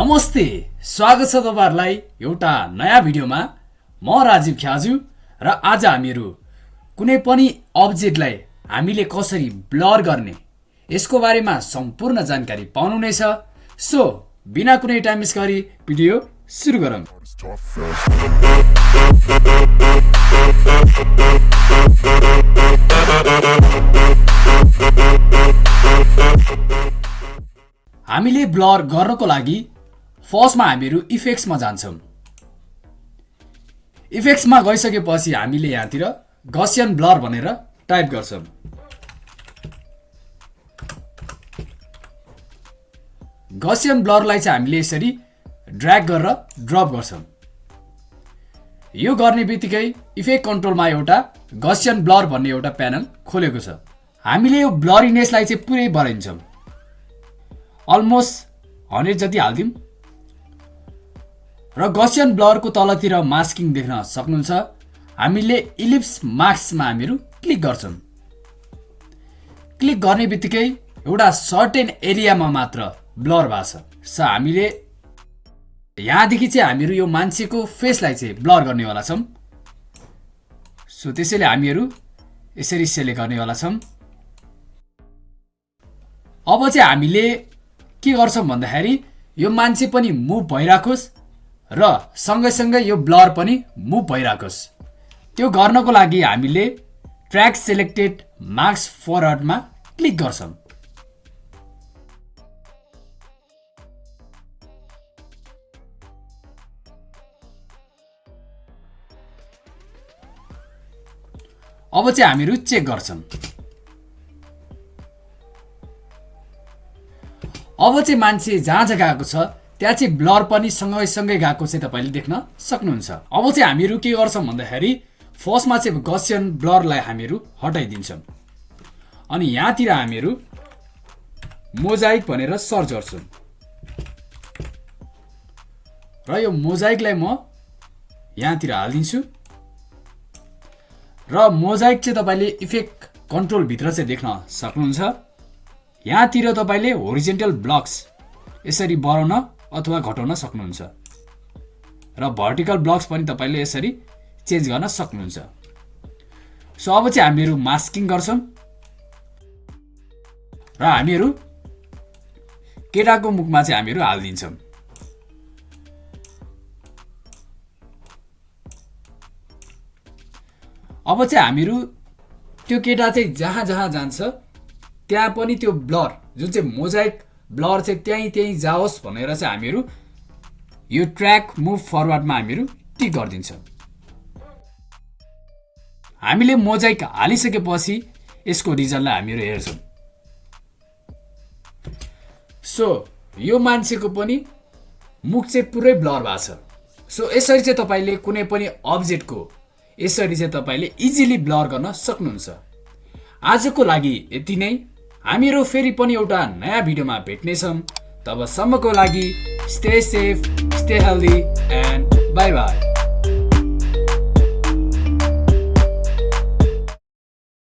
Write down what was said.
नमस्ते। स्वागत छ तपाईँहरूलाई एउटा नयाँ भिडियोमा। म राजीव ख्याजु र आज हामीहरू कुनै पनि अब्जेक्टलाई हामीले कसरी ब्लर गर्ने यसको बारेमा सम्पूर्ण जानकारी पाउनु नै छ सो बिना कुनै टाइम मिस गरी भिडियो सुरु गरौँ। हामीले ब्लर गर्नको लागि फर्स्टमा हामीहरू इफेक्ट्समा जान्छौँ। इफेक्ट्समा गइसकेपछि हामीले यहाँतिर गसियन ब्लर भनेर टाइप गर्छौँ। गसियन ब्लरलाई चाहिँ हामीले यसरी ड्र्याग गरेर ड्रप गर्छौँ। यो गर्ने बित्तिकै इफेक्ट कन्ट्रोलमा एउटा गसियन ब्लर भन्ने एउटा प्यानल खोलेको छ। हामीले यो ब्लरिनेसलाई चाहिँ पुरै बढाइन्छौँ। अलमोस्ट हन्ड्रेड जति हालिदिउँ र गसियन ब्लरको तलतिर मास्किङ देख्न सक्नुहुन्छ। हामीले इलिप्स मार्क्समा हामीहरू क्लिक गर्छौँ। क्लिक गर्ने बित्तिकै एउटा सर्टेन एरियामा मात्र ब्लर भएको छ। सो हामीले यहाँदेखि चाहिँ हामीहरू यो मान्छेको फेसलाई चाहिँ ब्लर गर्नेवाला छौँ। सो त्यसैले हामीहरू यसरी सेलेक्ट गर्नेवाला छौँ। अब चाहिँ हामीले के गर्छौँ भन्दाखेरि यो मान्छे पनि मुभ भइराखोस्। र सँगैसँगै यो ब्लर पनि मुभ भइराखोस्। त्यो गर्नको लागि हामीले ट्र्याक सेलेक्टेड मार्क्स फरवर्डमा क्लिक गर्छौँ। अब चाहिँ हामीहरू चेक गर्छौँ। अब चाहिँ मान्छे जहाँ जहाँ गएको छ त्यहाँ चाहिँ ब्लर पनि सँगैसँगै गएको चाहिँ तपाईँले देख्न सक्नुहुन्छ। अब चाहिँ हामीहरू के गर्छौँ भन्दाखेरि फर्स्टमा चाहिँ गसियन ब्लरलाई हामीहरू हटाइदिन्छौँ अनि यहाँतिर हामीहरू मोजाइक भनेर सर्च गर्छौँ र यो मोजाइकलाई म यहाँतिर हालिदिन्छु। र मोजाइक चाहिँ तपाईँले इफेक्ट कन्ट्रोलभित्र चाहिँ देख्न सक्नुहुन्छ। यहाँतिर तपाईँले होरिजेन्टल ब्लक्स यसरी बढाउन अथवा घटाउन सक्नुहुन्छ। र भर्टिकल ब्लक्स पनि तपाईँले यसरी चेन्ज गर्न सक्नुहुन्छ। सो अब चाहिँ हामीहरू मास्किङ गर्छौँ। र हामीहरू केटाको मुखमा चाहिँ हामीहरू हालिदिन्छौँ। अब चाहिँ हामीहरू त्यो केटा चाहिँ जहाँ जहाँ जान्छ त्यहाँ पनि त्यो ब्लर जुन चाहिँ मोजाइक ब्लर चाहिँ त्यहीँ त्यहीँ जाओस् भनेर चाहिँ हामीहरू यो ट्र्याक मुभ फरवर्डमा हामीहरू टिक गरिदिन्छौँ। हामीले मोजाइक हालिसकेपछि यसको रिजल्टलाई हामीहरू हेर्छौँ। सो यो मान्छेको पनि मुख चाहिँ पुरै ब्लर भएको छ। सो यसरी चाहिँ तपाईँले कुनै पनि अब्जेक्टको यसरी चाहिँ तपाईँले इजिली ब्लर गर्न सक्नुहुन्छ। आजको लागि यति नै। हामीहरू फेरि पनि एउटा नयाँ भिडियोमा भेट्नेछौँ। तबसम्मको लागि stay safe stay healthy and bye bye